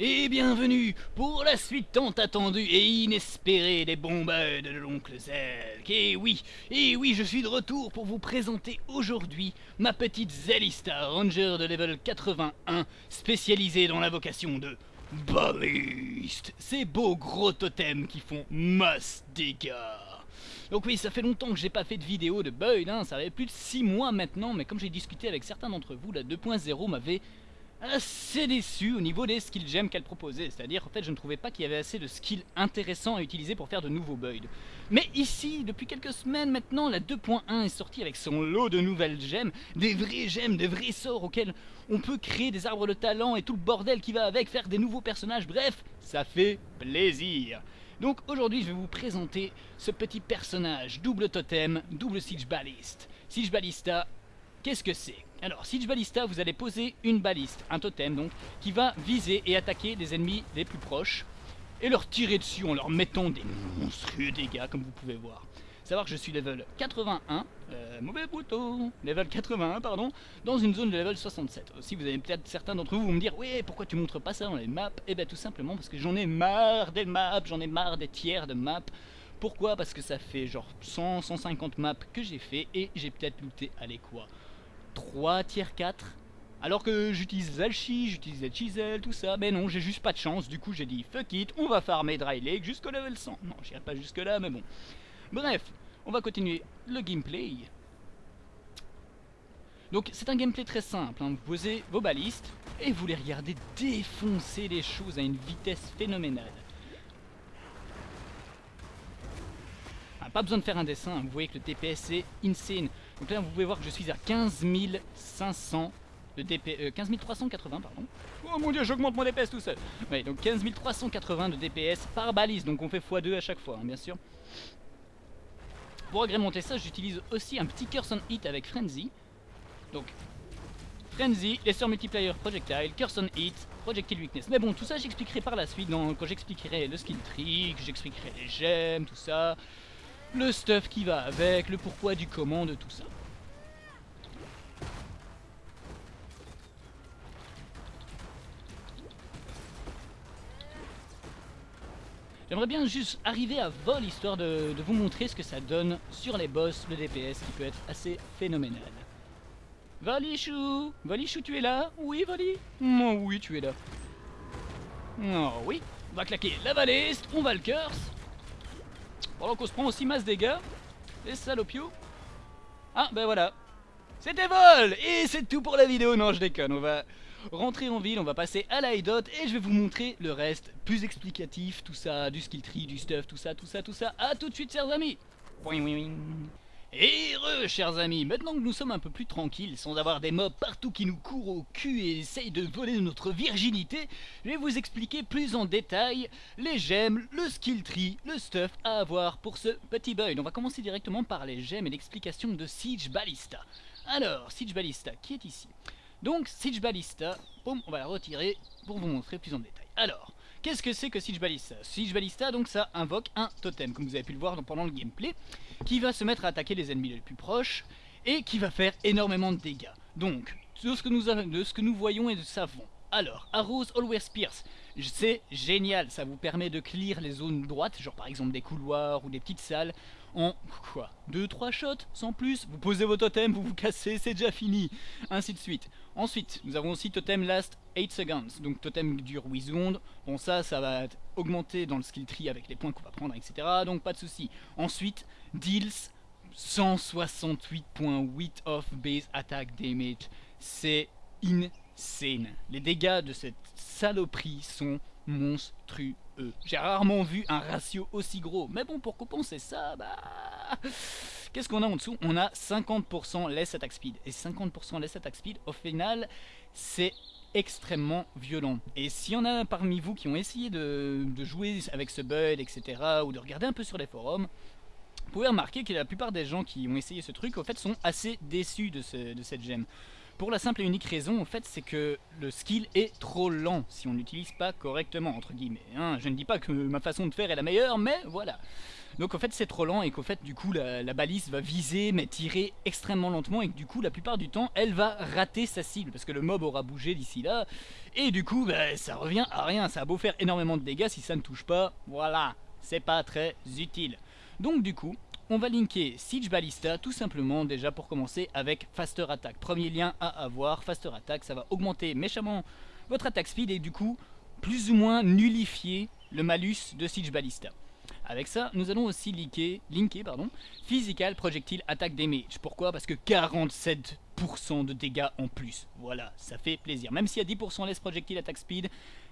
et bienvenue pour la suite tant attendue et inespérée des bombes de l'oncle Zelk. Et oui, et oui, je suis de retour pour vous présenter aujourd'hui ma petite Zelista Ranger de level 81, spécialisée dans l'invocation de Ballist, ces beaux gros totems qui font masse dégâts. Donc oui, ça fait longtemps que j'ai pas fait de vidéo de Boyd, hein, ça avait plus de 6 mois maintenant, mais comme j'ai discuté avec certains d'entre vous, la 2.0 m'avait assez déçu au niveau des skill gems qu'elle proposait. C'est-à-dire, en fait, je ne trouvais pas qu'il y avait assez de skills intéressants à utiliser pour faire de nouveaux builds. Mais ici, depuis quelques semaines maintenant, la 2.1 est sortie avec son lot de nouvelles gemmes, des vrais gemmes, des vrais sorts auxquels on peut créer des arbres de talent et tout le bordel qui va avec, faire des nouveaux personnages, bref, ça fait plaisir. Donc aujourd'hui, je vais vous présenter ce petit personnage, double totem, double siege balliste. Siege ballista, qu'est-ce que c'est? Alors, Siege Ballista, vous allez poser une baliste, un totem donc, qui va viser et attaquer les ennemis les plus proches et leur tirer dessus en leur mettant des monstrueux dégâts, comme vous pouvez voir. Savoir que je suis level 81, euh, mauvais bouton, level 81 pardon, dans une zone de level 67. Aussi vous avez peut-être certains d'entre vous, vous me dire, oui pourquoi tu montres pas ça dans les maps? Eh bien tout simplement parce que j'en ai marre des maps, j'en ai marre des tiers de maps. Pourquoi? Parce que ça fait genre 100, 150 maps que j'ai fait et j'ai peut-être looté, allez quoi 3 tiers 4 alors que j'utilise Zalchi, j'utilise Chisel, tout ça, mais non, j'ai juste pas de chance, du coup j'ai dit fuck it, on va farmer Dry Lake jusqu'au level 100. Non, j'irai pas jusque là, mais bon. Bref, on va continuer le gameplay. Donc c'est un gameplay très simple, hein. vous posez vos balistes et vous les regardez défoncer les choses à une vitesse phénoménale. Ah, pas besoin de faire un dessin, hein. vous voyez que le TPS est insane. Donc là, vous pouvez voir que je suis à 15 500 de DPS, 15 380 pardon. Oh mon dieu, j'augmente mon DPS tout seul. Ouais, donc 15 380 de DPS par balise, donc on fait x2 à chaque fois, hein, bien sûr. Pour agrémenter ça, j'utilise aussi un petit curse on hit avec Frenzy. Donc, Frenzy, Lesser Multiplier Projectile, Curse on Hit, Projectile Weakness. Mais bon, tout ça j'expliquerai par la suite dans, quand j'expliquerai le skill que j'expliquerai les gemmes, tout ça le stuff qui va avec, le pourquoi du comment de tout ça. J'aimerais bien juste arriver à vol histoire de, vous montrer ce que ça donne sur les boss, le DPS qui peut être assez phénoménal. Valichou Valichou tu es là? Oui Vali Oh oui tu es là. Oh oui On va claquer la baliste, on va le curse. Pendant qu'on se prend aussi masse dégâts. Les salopios. Ah, ben voilà. C'était vol Et c'est tout pour la vidéo. Non, je déconne. On va rentrer en ville, on va passer à l'IDOT et je vais vous montrer le reste plus explicatif, tout ça, du skill tree, du stuff, tout ça, tout ça, tout ça. A tout de suite, chers amis. Et re, chers amis, maintenant que nous sommes un peu plus tranquilles, sans avoir des mobs partout qui nous courent au cul et essayent de voler notre virginité, je vais vous expliquer plus en détail les gemmes, le skill tree, le stuff à avoir pour ce petit build. On va commencer directement par les gemmes et l'explication de Siege Ballista. Alors, Siege Ballista, qui est ici? Donc, Siege Ballista, on va la retirer pour vous montrer plus en détail. Alors, Qu'est-ce que c'est que Siege Ballista? Siege Ballista, donc ça invoque un totem, comme vous avez pu le voir pendant le gameplay, qui va se mettre à attaquer les ennemis les plus proches, et qui va faire énormément de dégâts. Donc, de ce que nous, de ce que nous voyons et de savons. Alors, Arrows Always Pierce, c'est génial, ça vous permet de clear les zones droites, genre par exemple des couloirs ou des petites salles, en quoi 2-3 shots, sans plus, vous posez vos totems, vous vous cassez, c'est déjà fini, ainsi de suite. Ensuite, nous avons aussi totem last 8 seconds, donc totem dure 8 secondes, bon ça, ça va augmenter dans le skill tree avec les points qu'on va prendre, etc. Donc pas de souci. Ensuite, deals 168.8 off base attack damage, c'est insane. Les dégâts de cette saloperie sont monstrueux. J'ai rarement vu un ratio aussi gros. Mais bon, pour compenser ça, bah... Qu'est-ce qu'on a en dessous? On a 50% less attack speed. Et 50% less attack speed, au final, c'est extrêmement violent. Et s'il y en a parmi vous qui ont essayé de, jouer avec ce build, etc., ou de regarder un peu sur les forums, vous pouvez remarquer que la plupart des gens qui ont essayé ce truc, au fait, sont assez déçus de, de cette gemme. Pour la simple et unique raison, en fait, c'est que le skill est trop lent si on l'utilise pas correctement, entre guillemets. Hein. Je ne dis pas que ma façon de faire est la meilleure, mais voilà. Donc en fait c'est trop lent et qu'en fait du coup la, balise va viser mais tirer extrêmement lentement et que du coup la plupart du temps elle va rater sa cible parce que le mob aura bougé d'ici là et du coup bah, ça revient à rien, ça a beau faire énormément de dégâts si ça ne touche pas, voilà, c'est pas très utile. Donc du coup on va linker Siege Ballista tout simplement déjà pour commencer avec Faster Attack. Premier lien à avoir, Faster Attack, ça va augmenter méchamment votre attaque speed et du coup plus ou moins nullifier le malus de Siege Ballista. Avec ça, nous allons aussi linker, pardon, Physical Projectile Attack Damage. Pourquoi? Parce que 47% de dégâts en plus. Voilà, ça fait plaisir. Même s'il y a 10% less Projectile Attack Speed,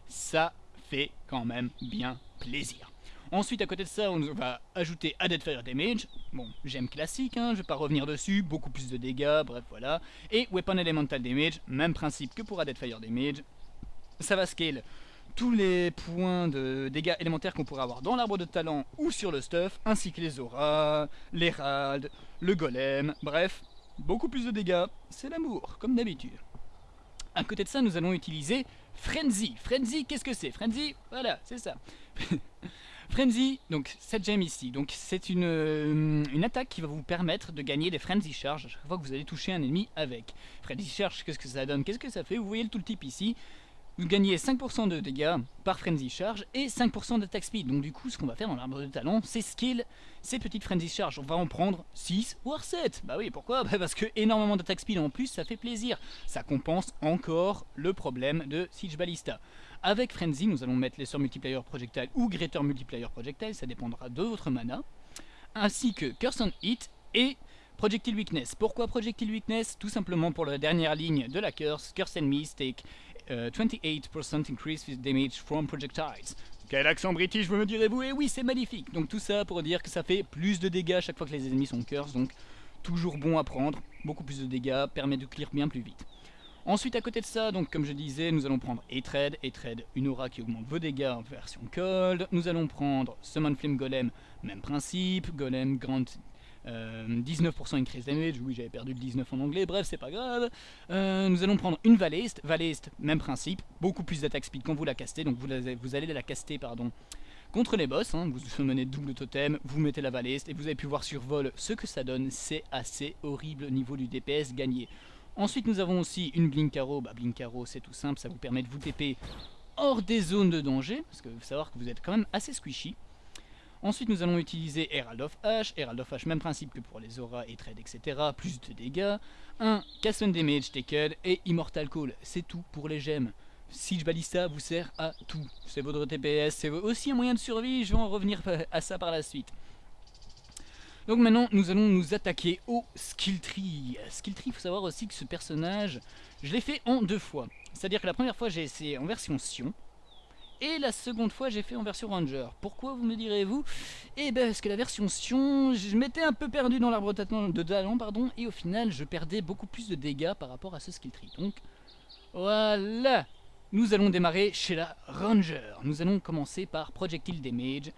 ça fait quand même bien plaisir. Ensuite, à côté de ça, on va ajouter Added Fire Damage. Bon, j'aime classique, hein, je vais pas revenir dessus. Beaucoup plus de dégâts, bref, voilà. Et Weapon Elemental Damage, même principe que pour Added Fire Damage. Ça va scale tous les points de dégâts élémentaires qu'on pourrait avoir dans l'arbre de talent ou sur le stuff, ainsi que les auras, l'héralde, le golem, bref, beaucoup plus de dégâts, c'est l'amour, comme d'habitude. À côté de ça, nous allons utiliser Frenzy. Frenzy, qu'est-ce que c'est? Frenzy, voilà, c'est ça. Frenzy, donc cette gemme ici, donc c'est une, euh, une, attaque qui va vous permettre de gagner des Frenzy Charge à chaque fois que vous allez toucher un ennemi avec. Frenzy Charge, qu'est-ce que ça donne? Qu'est-ce que ça fait? Vous voyez le tooltip ici, vous gagnez 5% de dégâts par Frenzy Charge et 5% d'attaque speed. Donc du coup, ce qu'on va faire dans l'arbre de talent, c'est skill ces petites Frenzy Charge. On va en prendre 6 voire 7. Bah oui, pourquoi? Bah Parce que énormément d'attaque speed en plus, ça fait plaisir. Ça compense encore le problème de Siege Ballista. Avec Frenzy, nous allons mettre les sur multiplayer projectile ou Greater multiplayer projectile, ça dépendra de votre mana. Ainsi que Curse on Hit et Projectile Weakness. Pourquoi Projectile Weakness? Tout simplement pour la dernière ligne de la Curse, Curse Enemies take 28% uh, increase with damage from projectiles. Quel accent british vous me direz-vous? Et eh oui, c'est magnifique Donc tout ça pour dire que ça fait plus de dégâts chaque fois que les ennemis sont curse, donc toujours bon à prendre, beaucoup plus de dégâts, permet de clear bien plus vite. Ensuite, à côté de ça, donc comme je disais, nous allons prendre Hatred, Hatred, une aura qui augmente vos dégâts en version cold. Nous allons prendre Summon Flame Golem, même principe, Golem Grand 19% euh, increase damage, oui j'avais perdu le 19 en anglais, bref c'est pas grave. Euh, nous allons prendre une Valeste, Valeste même principe, beaucoup plus d'attaque speed quand vous la castez, donc vous, vous allez la caster pardon, contre les boss, hein. vous summonez double totem, vous mettez la Valeste et vous avez pu voir sur vol ce que ça donne, c'est assez horrible au niveau du DPS gagné. Ensuite nous avons aussi une Blinkaro, bah Blinkaro c'est tout simple, ça vous permet de vous TP hors des zones de danger, parce que vous savoir que vous êtes quand même assez squishy. Ensuite, nous allons utiliser Herald of Ash. Herald of Ash, même principe que pour les auras et trades, etc. Plus de dégâts. Un Cast Damage Taken et Immortal Call. C'est tout pour les gemmes. Siege Ballista vous sert à tout. C'est votre TPS, c'est aussi un moyen de survie. Je vais en revenir à ça par la suite. Donc maintenant, nous allons nous attaquer au Skill Tree. Skill Tree, il faut savoir aussi que ce personnage, je l'ai fait en deux fois. C'est-à-dire que la première fois, j'ai essayé en version Sion. Et la seconde fois, j'ai fait en version Ranger. Pourquoi, vous me direz-vous? Eh ben, parce que la version Sion, je m'étais un peu perdu dans l'arbre de talent, pardon, et au final, je perdais beaucoup plus de dégâts par rapport à ce skill tree. Donc, voilà Nous allons démarrer chez la Ranger. Nous allons commencer par Projectile Damage,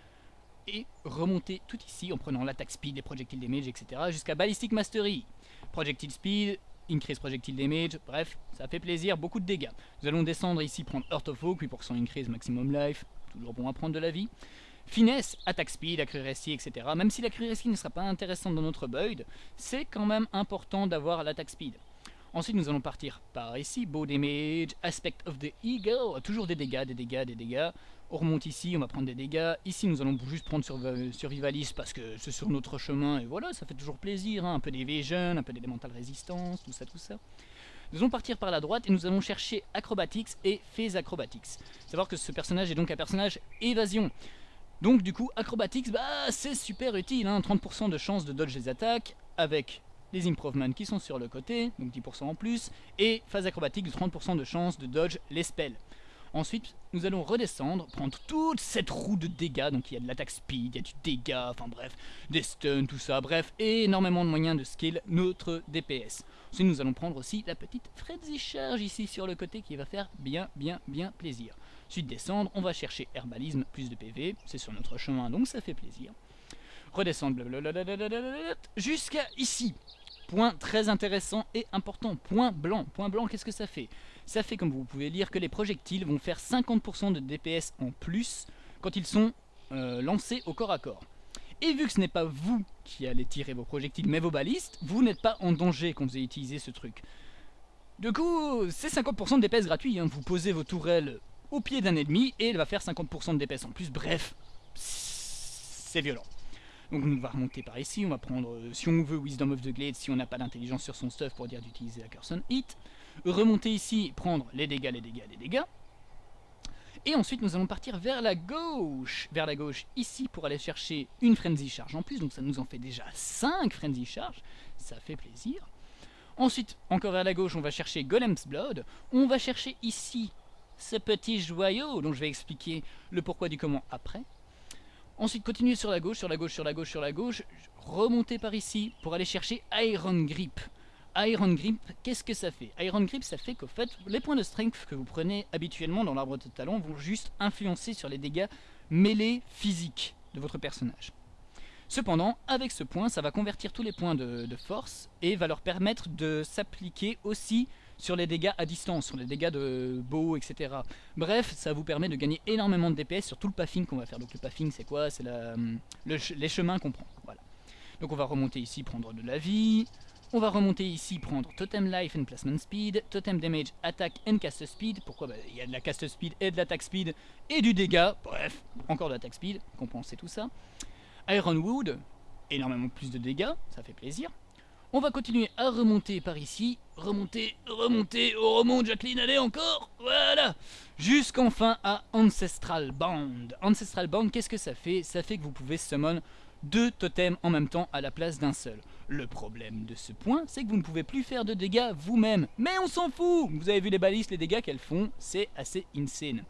et remonter tout ici en prenant l'attaque speed, les projectile damage, etc. jusqu'à Ballistic Mastery. Projectile speed, increase projectile damage, bref, ça fait plaisir, beaucoup de dégâts. Nous allons descendre ici, prendre Earth of Oak, 8% increase maximum life, toujours bon à prendre de la vie. Finesse, attaque speed, accuracy, etc. Même si l'accuracy ne sera pas intéressante dans notre build, c'est quand même important d'avoir l'attaque speed. Ensuite, nous allons partir par ici, Bow Damage, Aspect of the Eagle, toujours des dégâts, des dégâts, des dégâts. On remonte ici, on va prendre des dégâts. Ici, nous allons juste prendre sur, Survivalist parce que c'est sur notre chemin, et voilà, ça fait toujours plaisir, hein. un peu d'Evasion, un peu d'élémental résistance, tout ça, tout ça. Nous allons partir par la droite et nous allons chercher Acrobatics et Phase Acrobatics. Savoir que ce personnage est donc un personnage évasion. Donc du coup, Acrobatics, bah c'est super utile, hein. 30% de chance de dodge les attaques, avec les improvements qui sont sur le côté, donc 10% en plus, et phase acrobatique de 30% de chance de dodge les spells. Ensuite, nous allons redescendre, prendre toute cette roue de dégâts, donc il y a de l'attaque speed, il y a du dégât, enfin bref, des stuns, tout ça, bref, énormément de moyens de skill notre DPS. Ensuite, nous allons prendre aussi la petite frenzy charge ici sur le côté qui va faire bien, bien, bien plaisir. Ensuite, descendre, on va chercher herbalisme, plus de PV, c'est sur notre chemin, donc ça fait plaisir redescendre, jusqu'à ici. point très intéressant et important, point blanc. Point blanc, qu'est-ce que ça fait? Ça fait, comme vous pouvez lire, que les projectiles vont faire 50% de DPS en plus quand ils sont euh, lancés au corps à corps. Et vu que ce n'est pas vous qui allez tirer vos projectiles, mais vos balistes, vous n'êtes pas en danger quand vous allez utiliser ce truc. Du coup, c'est 50% de DPS gratuit. Hein. Vous posez vos tourelles au pied d'un ennemi et elle va faire 50% de DPS en plus. Bref, c'est violent. Donc on va remonter par ici, on va prendre, euh, si on veut, Wisdom of the Glade, si on n'a pas d'intelligence sur son stuff pour dire d'utiliser la Curse Hit. Remonter ici, prendre les dégâts, les dégâts, les dégâts. Et ensuite nous allons partir vers la gauche, vers la gauche ici pour aller chercher une Frenzy Charge en plus, donc ça nous en fait déjà 5 Frenzy Charge, ça fait plaisir. Ensuite, encore vers la gauche, on va chercher Golem's Blood, on va chercher ici ce petit joyau dont je vais expliquer le pourquoi du comment après. Ensuite, continuer sur la gauche, sur la gauche, sur la gauche, sur la gauche, remonter par ici pour aller chercher Iron Grip. Iron Grip, qu'est-ce que ça fait? Iron Grip, ça fait qu'au fait, les points de strength que vous prenez habituellement dans l'arbre de talent vont juste influencer sur les dégâts mêlés physiques de votre personnage. Cependant, avec ce point, ça va convertir tous les points de, force et va leur permettre de s'appliquer aussi sur les dégâts à distance, sur les dégâts de beau, etc. Bref, ça vous permet de gagner énormément de DPS sur tout le pathing qu'on va faire. Donc le pathing, c'est quoi? C'est les chemins qu'on prend. Donc on va remonter ici, prendre de la vie. On va remonter ici, prendre Totem Life and Placement Speed, Totem Damage, Attack and Cast Speed. Pourquoi? Bah, Il y a de la Cast Speed et de l'attaque Speed et du dégât. Bref, encore de l'attaque Speed, compenser tout ça. Ironwood, énormément plus de dégâts, ça fait plaisir. On va continuer à remonter par ici. Remonter, remonter, on remonte Jacqueline, allez encore Voilà Jusqu'enfin à Ancestral Band. Ancestral Band, qu'est-ce que ça fait? Ça fait que vous pouvez summon deux totems en même temps à la place d'un seul. Le problème de ce point, c'est que vous ne pouvez plus faire de dégâts vous-même. Mais on s'en fout Vous avez vu les balises, les dégâts qu'elles font, c'est assez insane.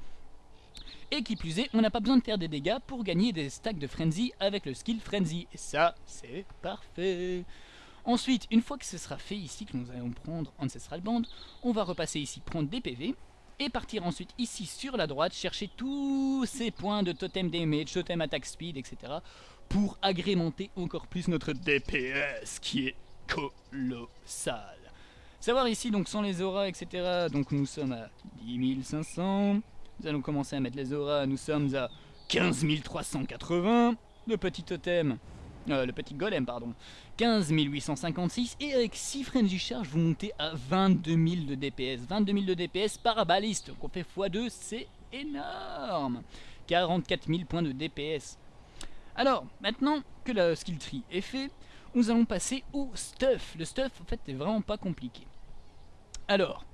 Et qui plus est, on n'a pas besoin de faire des dégâts pour gagner des stacks de Frenzy avec le skill Frenzy. Et ça, c'est parfait Ensuite, une fois que ce sera fait ici, que nous allons prendre Ancestral Band, on va repasser ici, prendre des PV, et partir ensuite ici sur la droite, chercher tous ces points de totem damage, totem attack speed, etc. pour agrémenter encore plus notre DPS qui est colossal. Savoir ici, donc sans les auras, etc. Donc nous sommes à 10 500. Nous allons commencer à mettre les auras. Nous sommes à 15 380. Le petit totem, euh, le petit golem, pardon. 15 856. Et avec 6 frenzy charge, vous montez à 22 000 de DPS. 22 000 de DPS par baliste. Donc on fait x2, c'est énorme. 44 000 points de DPS. Alors, maintenant que la skill tree est fait, nous allons passer au stuff. Le stuff, en fait, n'est vraiment pas compliqué. Alors,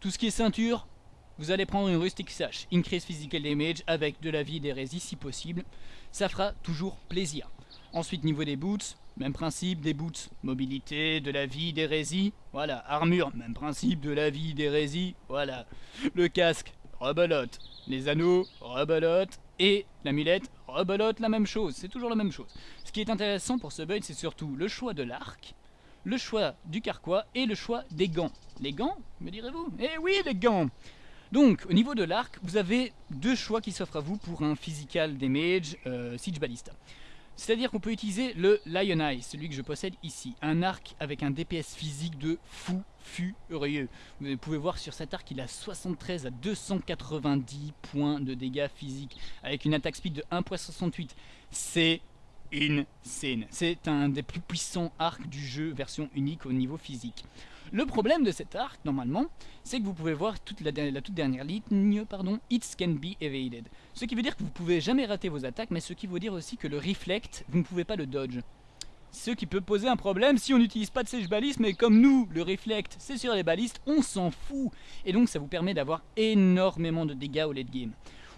tout ce qui est ceinture, vous allez prendre une Rustic Sash, Increase Physical Damage avec de la vie d'hérésie si possible. Ça fera toujours plaisir. Ensuite, niveau des boots, même principe, des boots, mobilité, de la vie, d'hérésie. Voilà, armure, même principe, de la vie, d'hérésie. Voilà. Le casque, rebelote. Les anneaux, rebelote. Et l'amulette, rebelote, la même chose. C'est toujours la même chose. Ce qui est intéressant pour ce build, c'est surtout le choix de l'arc, le choix du carquois et le choix des gants. Les gants, me direz-vous? Eh oui, les gants donc, au niveau de l'arc, vous avez deux choix qui s'offrent à vous pour un physical damage euh, Siege Ballista. C'est-à-dire qu'on peut utiliser le Lion Eye, celui que je possède ici. Un arc avec un DPS physique de fou furieux. Vous pouvez voir sur cet arc, il a 73 à 290 points de dégâts physiques, avec une attaque speed de 1.68. C'est insane. C'est un des plus puissants arcs du jeu, version unique au niveau physique. Le problème de cet arc, normalement, c'est que vous pouvez voir toute la, toute dernière ligne, pardon, It can be evaded. Ce qui veut dire que vous pouvez jamais rater vos attaques, mais ce qui veut dire aussi que le reflect, vous ne pouvez pas le dodge. Ce qui peut poser un problème si on n'utilise pas de siege baliste, mais comme nous, le reflect, c'est sur les balistes, on s'en fout. Et donc ça vous permet d'avoir énormément de dégâts au late game.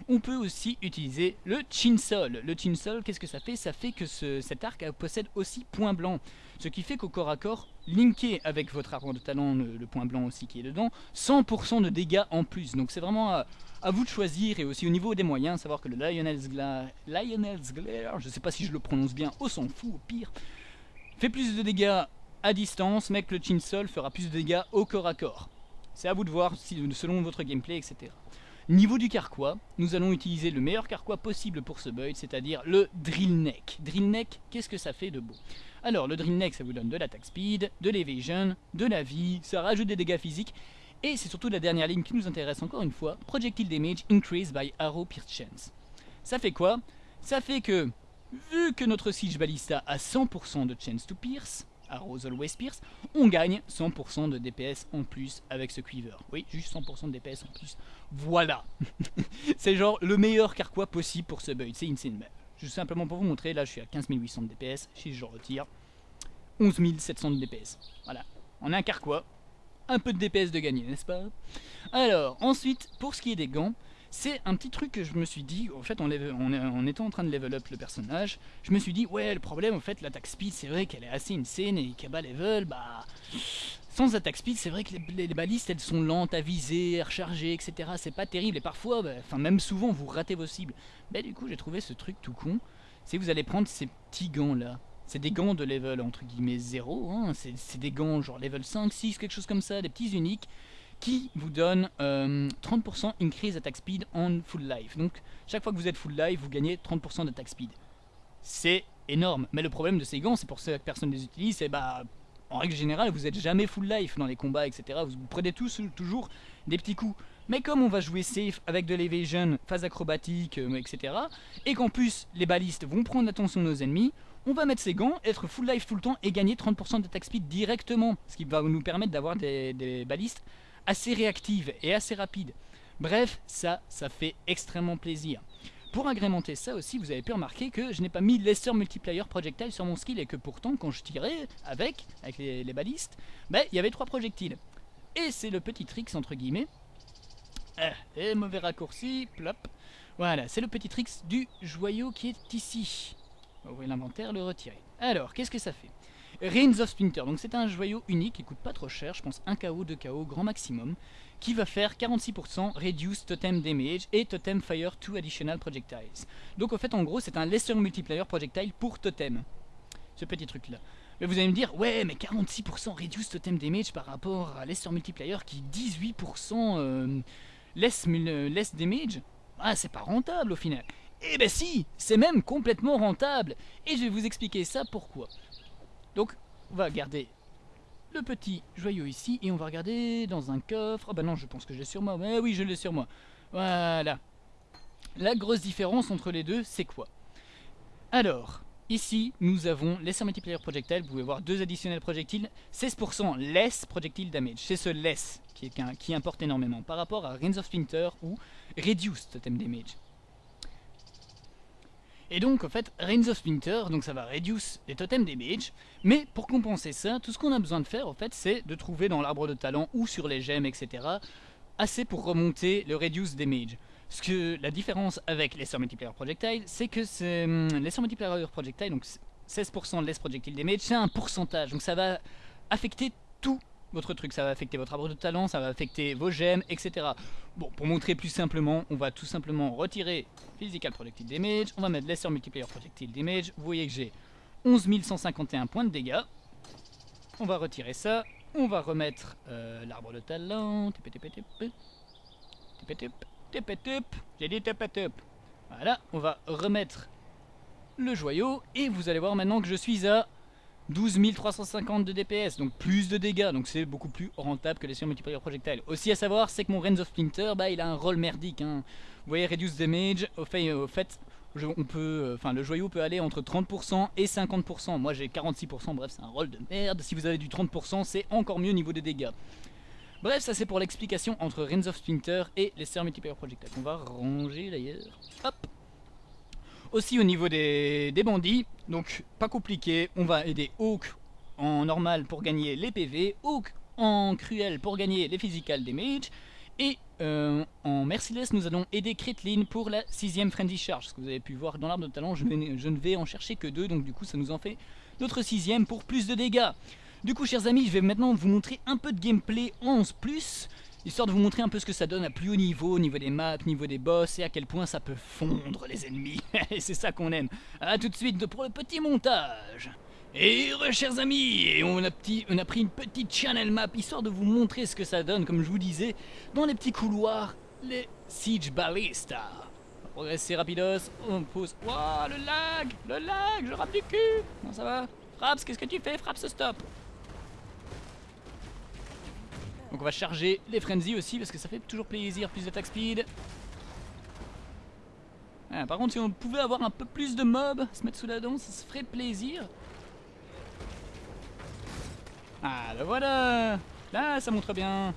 On peut aussi utiliser le Chinsol. Le Chinsol, qu'est-ce que ça fait? Ça fait que cet arc possède aussi point blanc. Ce qui fait qu'au corps à corps, linké avec votre arbre de talent, le, point blanc aussi qui est dedans, 100% de dégâts en plus. Donc c'est vraiment à, vous de choisir et aussi au niveau des moyens, savoir que le Lionel's Glare, Lionel's Glare je sais pas si je le prononce bien, on s'en fout au pire, fait plus de dégâts à distance, mais que le Chinsol fera plus de dégâts au corps à corps. C'est à vous de voir selon votre gameplay, etc. Niveau du carquois, nous allons utiliser le meilleur carquois possible pour ce build, c'est-à-dire le drill neck. Drill neck, qu'est-ce que ça fait de beau? Alors le drill neck, ça vous donne de l'attack speed, de l'evasion, de la vie, ça rajoute des dégâts physiques, et c'est surtout la dernière ligne qui nous intéresse encore une fois, projectile damage increased by arrow pierce chance. Ça fait quoi? Ça fait que, vu que notre siege ballista a 100% de chance to pierce, Arrows Always Pierce, on gagne 100% de DPS en plus avec ce Quiver. Oui, juste 100% de DPS en plus. Voilà C'est genre le meilleur carquois possible pour ce build, c'est insane. juste simplement pour vous montrer, là je suis à 15 800 de DPS, si je retire 11 700 de DPS. Voilà, on a un carquois, un peu de DPS de gagner, n'est-ce pas? Alors, ensuite, pour ce qui est des gants, c'est un petit truc que je me suis dit, en fait, en, étant en train de level up le personnage, je me suis dit, ouais, le problème, en fait, l'attaque speed, c'est vrai qu'elle est assez insane, et bas level, bah... Sans attaque speed, c'est vrai que les, balistes, elles sont lentes à viser, à recharger, etc. C'est pas terrible, et parfois, bah, enfin, même souvent, vous ratez vos cibles. Mais du coup, j'ai trouvé ce truc tout con, c'est que vous allez prendre ces petits gants-là. C'est des gants de level, entre guillemets, 0, hein. c'est des gants genre level 5, 6, quelque chose comme ça, des petits uniques, qui vous donne 30% euh, increase attack speed en full life. Donc chaque fois que vous êtes full life, vous gagnez 30% d'attack speed. C'est énorme, mais le problème de ces gants, c'est pour ceux que personne les utilise, c'est bah en règle générale, vous n'êtes jamais full life dans les combats, etc. Vous prenez tous toujours des petits coups. Mais comme on va jouer safe avec de l'evasion, phase acrobatique, euh, etc. Et qu'en plus, les balistes vont prendre l'attention de nos ennemis, on va mettre ces gants, être full life tout le temps et gagner 30% d'attack speed directement. Ce qui va nous permettre d'avoir des, des balistes assez réactive et assez rapide. Bref, ça, ça fait extrêmement plaisir. Pour agrémenter ça aussi, vous avez pu remarquer que je n'ai pas mis Lesser Multiplier Projectile sur mon skill et que pourtant, quand je tirais avec, avec les, balistes, ben, il y avait trois projectiles. Et c'est le petit tricks entre guillemets. Ah, et mauvais raccourci, plop. Voilà, c'est le petit tricks du joyau qui est ici. Ouvrir l'inventaire, le retirer. Alors, qu'est-ce que ça fait? Reigns of Splinter, donc c'est un joyau unique qui coûte pas trop cher, je pense 1 KO, 2 KO, grand maximum, qui va faire 46% Reduce Totem Damage et Totem Fire 2 Additional Projectiles. Donc en fait en gros c'est un Lesser Multiplier Projectile pour Totem, ce petit truc là. Mais vous allez me dire, ouais mais 46% Reduce Totem Damage par rapport à Lesser Multiplier qui 18% euh, less, less Damage, ah c'est pas rentable au final. Eh ben si, c'est même complètement rentable, et je vais vous expliquer ça pourquoi. Donc, on va garder le petit joyau ici et on va regarder dans un coffre. Ah bah non, je pense que j'ai sur moi. Mais oui, je l'ai sur moi. Voilà. La grosse différence entre les deux, c'est quoi? Alors, ici, nous avons les multiplier projectile. Vous pouvez voir deux additionnels projectiles. 16% less projectile damage. C'est ce less qui, importe énormément par rapport à Rings of Winter ou Reduced Totem Damage. Et donc en fait, Reigns of Winter, donc ça va reduce les totems damage, mais pour compenser ça, tout ce qu'on a besoin de faire en fait, c'est de trouver dans l'arbre de talent ou sur les gemmes, etc., assez pour remonter le reduce damage. Ce que la différence avec les Multiplier Projectile, c'est que hum, les Multiplier Projectile, donc 16% less projectile damage, c'est un pourcentage, donc ça va affecter tout votre truc, ça va affecter votre arbre de talent, ça va affecter vos gemmes, etc. Bon, pour montrer plus simplement, on va tout simplement retirer Physical Projectile Damage, on va mettre Lesser Multiplier Projectile Damage, vous voyez que j'ai 11 151 points de dégâts. On va retirer ça, on va remettre euh, l'arbre de talent, j'ai dit Voilà, on va remettre le joyau, et vous allez voir maintenant que je suis à 12 350 de DPS, donc plus de dégâts, donc c'est beaucoup plus rentable que les sur multiplier projectile. Aussi à savoir, c'est que mon Reigns of Splinter, bah, il a un rôle merdique. Hein. Vous voyez, Reduce Damage, au fait, on peut, euh, enfin, le joyau peut aller entre 30% et 50%. Moi j'ai 46%, bref, c'est un rôle de merde. Si vous avez du 30%, c'est encore mieux au niveau des dégâts. Bref, ça c'est pour l'explication entre Reigns of Splinter et les Multiplier Projectile. On va ranger d'ailleurs. Hop aussi au niveau des, bandits, donc pas compliqué, on va aider Hawk en normal pour gagner les PV, Hawk en cruel pour gagner les physical damage, et euh, en merciless nous allons aider Kretlin pour la sixième friendly charge, ce que vous avez pu voir dans l'arbre de talent, je, je, ne vais en chercher que deux, donc du coup ça nous en fait notre sixième pour plus de dégâts. Du coup chers amis, je vais maintenant vous montrer un peu de gameplay 11+, histoire de vous montrer un peu ce que ça donne à plus haut niveau, au niveau des maps, au niveau des boss, et à quel point ça peut fondre les ennemis. et c'est ça qu'on aime. A tout de suite pour le petit montage. Et chers amis, on a, petit, on a pris une petite channel map, histoire de vous montrer ce que ça donne, comme je vous disais, dans les petits couloirs, les Siege Ballista. Progresser rapidos, on pose... Wouah, le lag Le lag Je rate du cul Comment ça va? Fraps, qu'est-ce que tu fais? Fraps, stop Donc on va charger les frenzy aussi, parce que ça fait toujours plaisir, plus d'attaque speed. Ah, par contre, si on pouvait avoir un peu plus de mobs, se mettre sous la dent, ça se ferait plaisir. Ah, ben voilà Là, ça montre bien.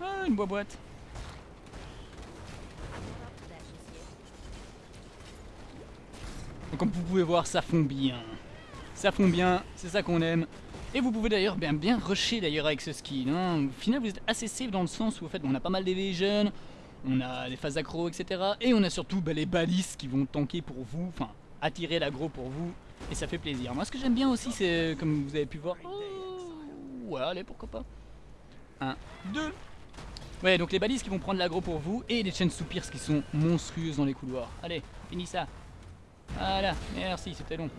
Ah, une boîte. Donc, comme vous pouvez voir, ça fond bien. Ça fond bien, c'est ça qu'on aime. Et vous pouvez d'ailleurs bien, bien rusher d'ailleurs avec ce skill. Hein. Au final, vous êtes assez safe dans le sens où en fait, on a pas mal d'évasion, on a des phases accro, etc. Et on a surtout bah, les balises qui vont tanker pour vous, enfin attirer l'aggro pour vous. Et ça fait plaisir. Moi, ce que j'aime bien aussi, c'est comme vous avez pu voir. Oh, ouais, allez, pourquoi pas. 1, 2. Ouais, donc les balises qui vont prendre l'aggro pour vous et les chaînes soupirs qui sont monstrueuses dans les couloirs. Allez, finis ça. Voilà, merci, c'était long.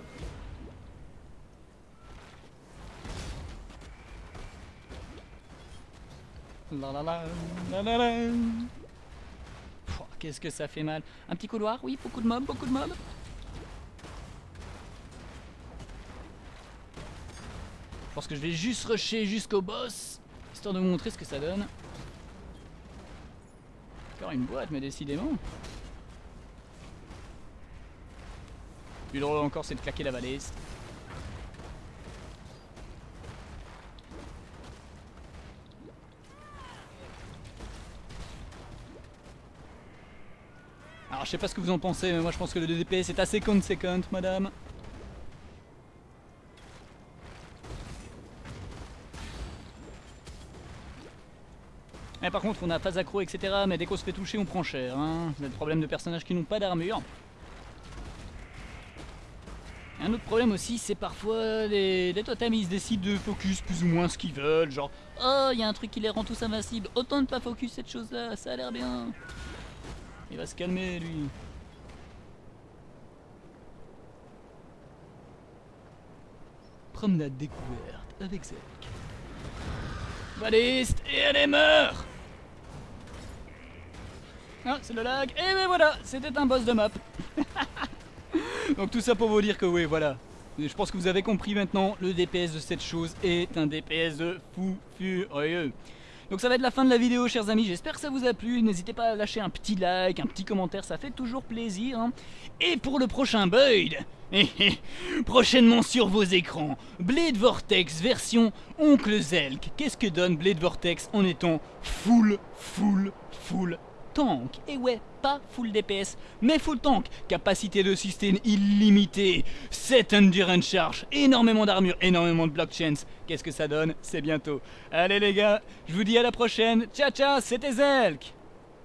Qu'est-ce que ça fait mal Un petit couloir, oui, beaucoup de mobs, beaucoup de mobs. Je pense que je vais juste rusher jusqu'au boss, histoire de vous montrer ce que ça donne. Encore une boîte, mais décidément. Plus drôle encore, c'est de claquer la baliste. Je sais pas ce que vous en pensez, mais moi je pense que le DPS est assez conséquent, madame. Et par contre on a pas accro etc mais dès qu'on se fait toucher on prend cher hein. C'est le problème de personnages qui n'ont pas d'armure. Un autre problème aussi c'est parfois les, totems ils décident de focus plus ou moins ce qu'ils veulent Genre oh il y a un truc qui les rend tous invincibles Autant ne pas focus cette chose là ça a l'air bien il va se calmer lui. Promenade découverte avec Zelk. Baliste et elle est meurt Ah, c'est le lag. Et ben voilà, c'était un boss de map. Donc tout ça pour vous dire que oui, voilà. Je pense que vous avez compris maintenant, le DPS de cette chose est un DPS de fou furieux. Donc ça va être la fin de la vidéo chers amis, j'espère que ça vous a plu, n'hésitez pas à lâcher un petit like, un petit commentaire, ça fait toujours plaisir. Hein. Et pour le prochain build, prochainement sur vos écrans, Blade Vortex version Oncle Zelk. Qu'est-ce que donne Blade Vortex en étant full, full, full tank. Et ouais, pas full DPS, mais full tank. Capacité de système illimitée, 7 endurance charge, énormément d'armure, énormément de blockchains. Qu'est-ce que ça donne? C'est bientôt. Allez les gars, je vous dis à la prochaine. Ciao ciao, c'était Zelk